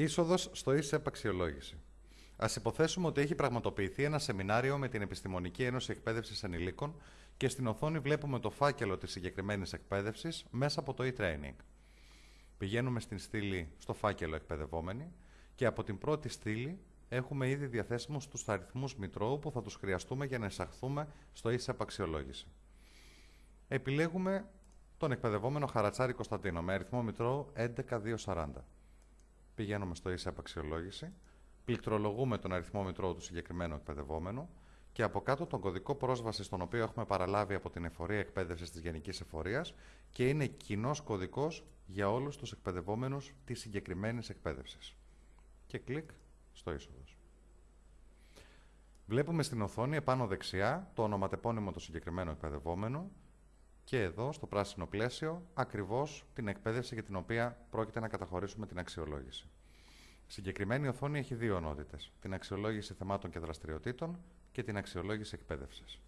Είσοδος στο ΙΣΕΠ αξιολόγηση. Α υποθέσουμε ότι έχει πραγματοποιηθεί ένα σεμινάριο με την Επιστημονική Ένωση Εκπαίδευσης Ενηλίκων και στην οθόνη βλέπουμε το φάκελο της συγκεκριμένης εκπαίδευσης μέσα από το e-training. Πηγαίνουμε στην στήλη στο φάκελο εκπαιδευόμενοι και από την πρώτη στήλη έχουμε ήδη διαθέσιμους τους αριθμούς μητρώου που θα τους χρειαστούμε για να εισαχθούμε στο ΙΣΕΠ αξιολόγηση. Επιλέγουμε τον εκπαιδευόμενο Χαρατσάρη Κωνσταντίνο με αριθμό μητρώου 11240. Πηγαίνουμε στο ΙΣΕΠ αξιολόγηση, πληκτρολογούμε τον αριθμό μητρώου του συγκεκριμένου εκπαιδευόμενου και από κάτω τον κωδικό πρόσβασης τον οποίο έχουμε παραλάβει από την εφορία εκπαίδευσης της Γενικής Εφορίας και είναι κοινός κωδικός για όλους τους εκπαιδευόμενους της συγκεκριμένης εκπαίδευσης. Και κλικ στο είσοδος. Βλέπουμε στην οθόνη επάνω δεξιά το ονοματεπώνυμο του συγκεκριμένου εκπαιδευόμενου και εδώ στο πράσινο πλαίσιο ακριβώς την εκπαίδευση για την οποία πρόκειται να καταχωρήσουμε την αξιολόγηση. Συγκεκριμένη οθόνη έχει δύο ενότητες, την αξιολόγηση θεμάτων και δραστηριοτήτων και την αξιολόγηση εκπαίδευσης.